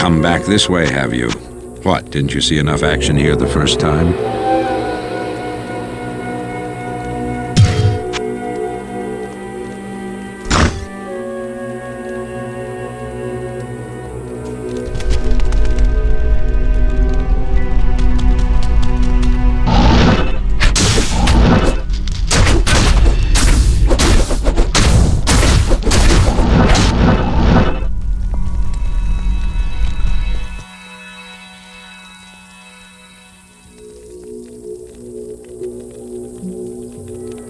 come back this way, have you? What, didn't you see enough action here the first time?